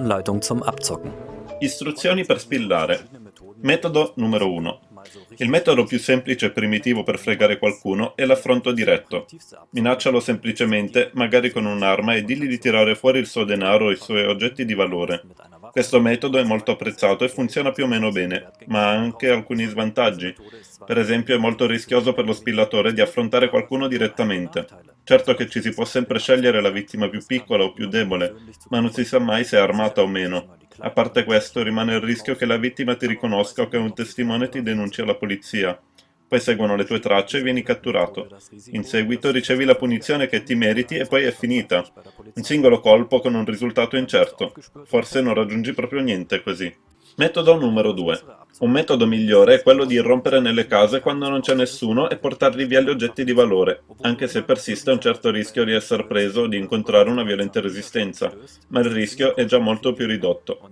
Anleitung zum Abzocken. Istruzioni per spillare. Metodo numero 1. Il metodo più semplice e primitivo per fregare qualcuno è l'affronto diretto. Minaccialo semplicemente, magari con un'arma, e digli di tirare fuori il suo denaro o i suoi oggetti di valore. Questo metodo è molto apprezzato e funziona più o meno bene, ma ha anche alcuni svantaggi. Per esempio è molto rischioso per lo spillatore di affrontare qualcuno direttamente. Certo che ci si può sempre scegliere la vittima più piccola o più debole, ma non si sa mai se è armata o meno. A parte questo, rimane il rischio che la vittima ti riconosca o che un testimone ti denunci alla polizia. Poi seguono le tue tracce e vieni catturato. In seguito ricevi la punizione che ti meriti e poi è finita. Un singolo colpo con un risultato incerto. Forse non raggiungi proprio niente così. Metodo numero 2. Un metodo migliore è quello di irrompere nelle case quando non c'è nessuno e portargli via gli oggetti di valore, anche se persiste un certo rischio di essere preso o di incontrare una violenta resistenza, ma il rischio è già molto più ridotto.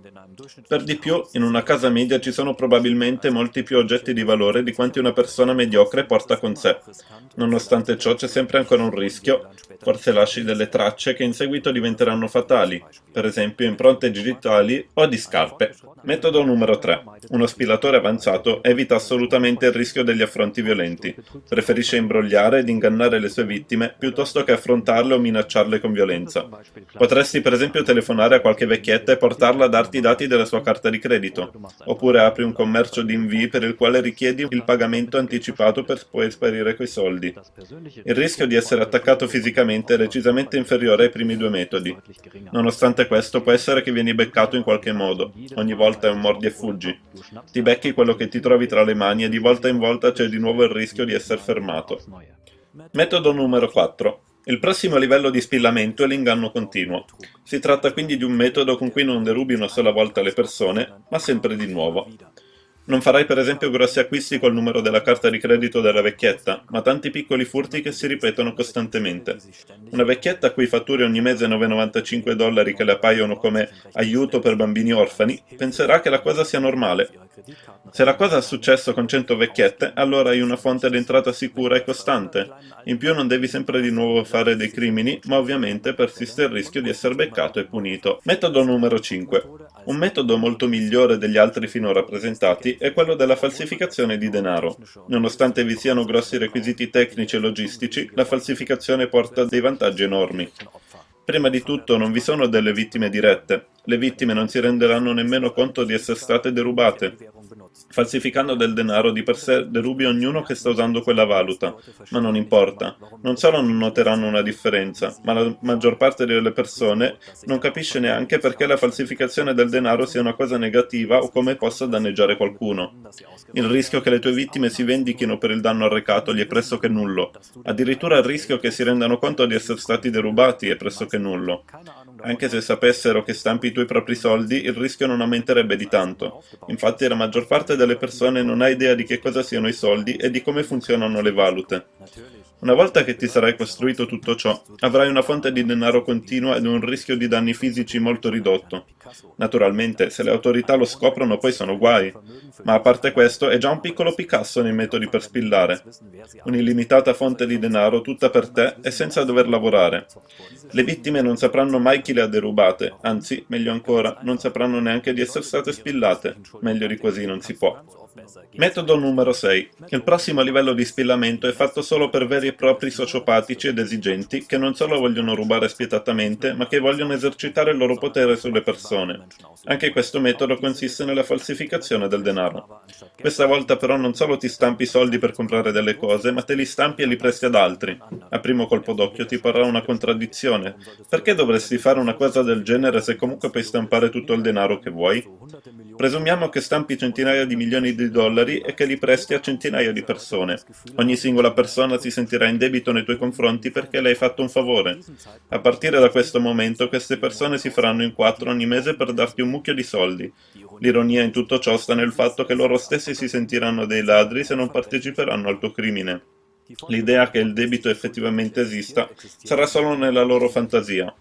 Per di più, in una casa media ci sono probabilmente molti più oggetti di valore di quanti una persona mediocre porta con sé. Nonostante ciò c'è sempre ancora un rischio, forse lasci delle tracce che in seguito diventeranno fatali, per esempio impronte digitali o di scarpe. Metodo numero 3. Uno spilatore avanzato evita assolutamente il rischio degli affronti violenti. Preferisce imbrogliare ed ingannare le sue vittime piuttosto che affrontarle o minacciarle con violenza. Potresti per esempio telefonare a qualche vecchietta e portarla a darti i dati della sua carta di credito. Oppure apri un commercio di invii per il quale richiedi il pagamento anticipato per poi sparire quei soldi. Il rischio di essere attaccato fisicamente è decisamente inferiore ai primi due metodi. Nonostante questo può essere che vieni beccato in qualche modo. Ogni volta è un mordi e fuggi. Ti becchi quello che ti trovi tra le mani e di volta in volta c'è di nuovo il rischio di essere fermato. Metodo numero 4. Il prossimo livello di spillamento è l'inganno continuo. Si tratta quindi di un metodo con cui non derubi una sola volta le persone, ma sempre di nuovo. Non farai per esempio grossi acquisti col numero della carta di credito della vecchietta, ma tanti piccoli furti che si ripetono costantemente. Una vecchietta a cui fatturi ogni mese 9,95 dollari che le appaiono come aiuto per bambini orfani, penserà che la cosa sia normale. Se la cosa è successo con 100 vecchiette, allora hai una fonte d'entrata sicura e costante. In più non devi sempre di nuovo fare dei crimini, ma ovviamente persiste il rischio di essere beccato e punito. Metodo numero 5. Un metodo molto migliore degli altri finora presentati è quello della falsificazione di denaro. Nonostante vi siano grossi requisiti tecnici e logistici, la falsificazione porta dei vantaggi enormi. Prima di tutto non vi sono delle vittime dirette, le vittime non si renderanno nemmeno conto di essere state derubate. Falsificando del denaro di per sé derubi ognuno che sta usando quella valuta, ma non importa. Non solo non noteranno una differenza, ma la maggior parte delle persone non capisce neanche perché la falsificazione del denaro sia una cosa negativa o come possa danneggiare qualcuno. Il rischio che le tue vittime si vendichino per il danno arrecato gli è pressoché nullo. Addirittura il rischio che si rendano conto di essere stati derubati è pressoché nullo. Anche se sapessero che stampi i tuoi propri soldi, il rischio non aumenterebbe di tanto. Infatti la maggior parte delle persone non ha idea di che cosa siano i soldi e di come funzionano le valute. Una volta che ti sarai costruito tutto ciò, avrai una fonte di denaro continua ed un rischio di danni fisici molto ridotto. Naturalmente, se le autorità lo scoprono poi sono guai, ma a parte questo è già un piccolo Picasso nei metodi per spillare. Un'illimitata fonte di denaro tutta per te e senza dover lavorare. Le vittime non sapranno mai chi le ha derubate, anzi, meglio ancora, non sapranno neanche di essere state spillate. Meglio di così non si può. Metodo numero 6. Il prossimo livello di spillamento è fatto solo per veri e propri sociopatici ed esigenti che non solo vogliono rubare spietatamente, ma che vogliono esercitare il loro potere sulle persone. Anche questo metodo consiste nella falsificazione del denaro. Questa volta però non solo ti stampi soldi per comprare delle cose, ma te li stampi e li presti ad altri. A primo colpo d'occhio ti parrà una contraddizione. Perché dovresti fare una cosa del genere se comunque puoi stampare tutto il denaro che vuoi? Presumiamo che stampi centinaia di milioni di dollari e che li presti a centinaia di persone. Ogni singola persona si sentirà in debito nei tuoi confronti perché le hai fatto un favore. A partire da questo momento queste persone si faranno in quattro ogni mese per darti un mucchio di soldi. L'ironia in tutto ciò sta nel fatto che loro stessi si sentiranno dei ladri se non parteciperanno al tuo crimine. L'idea che il debito effettivamente esista sarà solo nella loro fantasia.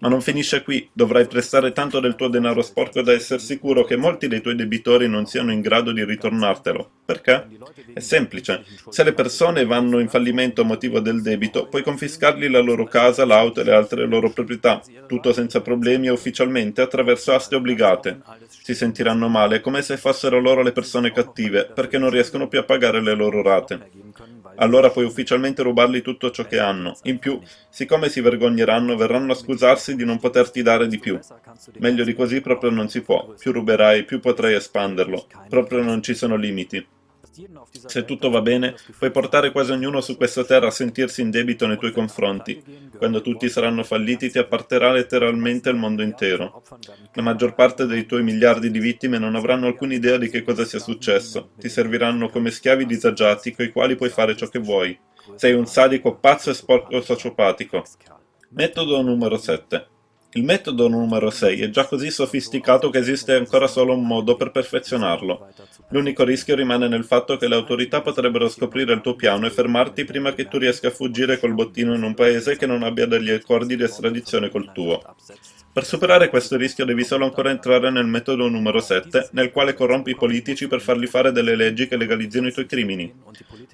Ma non finisce qui, dovrai prestare tanto del tuo denaro sporco da essere sicuro che molti dei tuoi debitori non siano in grado di ritornartelo. Perché? È semplice. Se le persone vanno in fallimento a motivo del debito, puoi confiscargli la loro casa, l'auto e le altre loro proprietà, tutto senza problemi e ufficialmente attraverso aste obbligate. Si sentiranno male, come se fossero loro le persone cattive, perché non riescono più a pagare le loro rate. Allora puoi ufficialmente rubargli tutto ciò che hanno. In più, siccome si vergogneranno, verranno a scusarsi di non poterti dare di più. Meglio di così proprio non si può. Più ruberai, più potrai espanderlo. Proprio non ci sono limiti. Se tutto va bene, puoi portare quasi ognuno su questa terra a sentirsi in debito nei tuoi confronti. Quando tutti saranno falliti ti apparterà letteralmente il mondo intero. La maggior parte dei tuoi miliardi di vittime non avranno alcuna idea di che cosa sia successo. Ti serviranno come schiavi disagiati coi quali puoi fare ciò che vuoi. Sei un sadico pazzo e sporco sociopatico. Metodo numero 7. Il metodo numero 6 è già così sofisticato che esiste ancora solo un modo per perfezionarlo. L'unico rischio rimane nel fatto che le autorità potrebbero scoprire il tuo piano e fermarti prima che tu riesca a fuggire col bottino in un paese che non abbia degli accordi di estradizione col tuo. Per superare questo rischio devi solo ancora entrare nel metodo numero 7, nel quale corrompi i politici per farli fare delle leggi che legalizzino i tuoi crimini.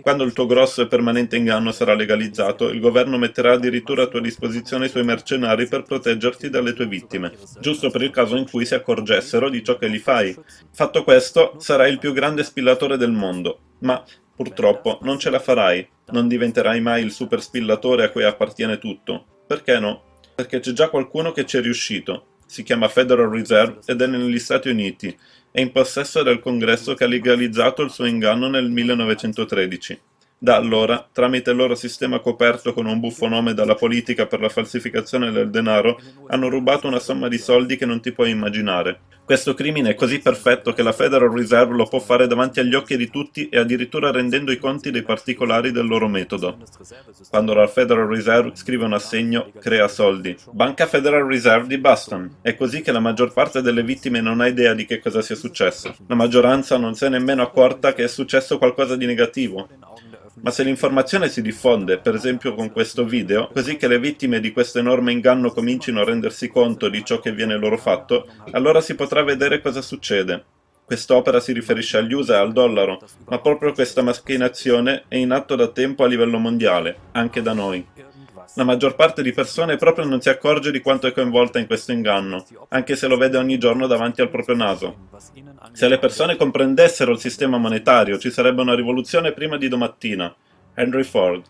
Quando il tuo grosso e permanente inganno sarà legalizzato, il governo metterà addirittura a tua disposizione i suoi mercenari per proteggerti dalle tue vittime, giusto per il caso in cui si accorgessero di ciò che gli fai. Fatto questo, sarai il più grande spillatore del mondo, ma purtroppo non ce la farai, non diventerai mai il super spillatore a cui appartiene tutto. Perché no? Perché c'è già qualcuno che ci è riuscito. Si chiama Federal Reserve ed è negli Stati Uniti. È in possesso del congresso che ha legalizzato il suo inganno nel 1913. Da allora, tramite il loro sistema coperto con un buffo nome dalla politica per la falsificazione del denaro, hanno rubato una somma di soldi che non ti puoi immaginare. Questo crimine è così perfetto che la Federal Reserve lo può fare davanti agli occhi di tutti e addirittura rendendo i conti dei particolari del loro metodo. Quando la Federal Reserve scrive un assegno, crea soldi. Banca Federal Reserve di Boston. È così che la maggior parte delle vittime non ha idea di che cosa sia successo. La maggioranza non si è nemmeno accorta che è successo qualcosa di negativo. Ma se l'informazione si diffonde, per esempio con questo video, così che le vittime di questo enorme inganno comincino a rendersi conto di ciò che viene loro fatto, allora si potrà vedere cosa succede. Quest'opera si riferisce agli USA e al dollaro, ma proprio questa macchinazione è in atto da tempo a livello mondiale, anche da noi. La maggior parte di persone proprio non si accorge di quanto è coinvolta in questo inganno, anche se lo vede ogni giorno davanti al proprio naso. Se le persone comprendessero il sistema monetario, ci sarebbe una rivoluzione prima di domattina. Henry Ford